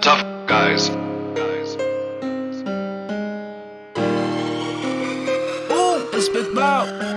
tough guys. guys. it's big out.